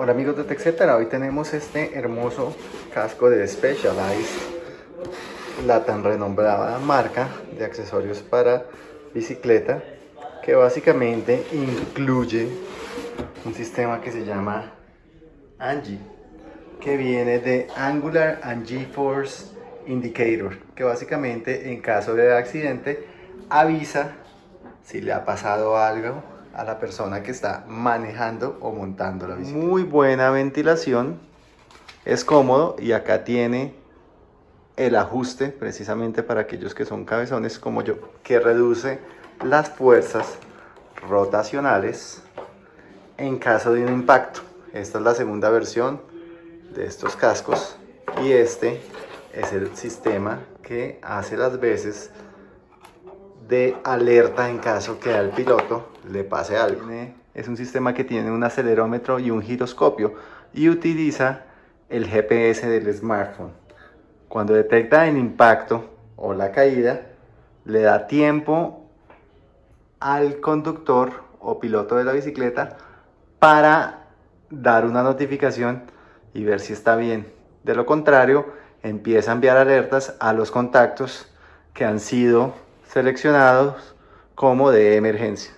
Hola amigos de TechCetera, hoy tenemos este hermoso casco de Specialized, la tan renombrada marca de accesorios para bicicleta, que básicamente incluye un sistema que se llama Angie, que viene de Angular and G-Force Indicator, que básicamente en caso de accidente avisa si le ha pasado algo a la persona que está manejando o montando la bicicleta. Muy buena ventilación, es cómodo y acá tiene el ajuste precisamente para aquellos que son cabezones como yo, que reduce las fuerzas rotacionales en caso de un impacto. Esta es la segunda versión de estos cascos y este es el sistema que hace las veces de alerta en caso que al piloto le pase algo. Es un sistema que tiene un acelerómetro y un giroscopio y utiliza el GPS del smartphone. Cuando detecta el impacto o la caída, le da tiempo al conductor o piloto de la bicicleta para dar una notificación y ver si está bien. De lo contrario, empieza a enviar alertas a los contactos que han sido seleccionados como de emergencia.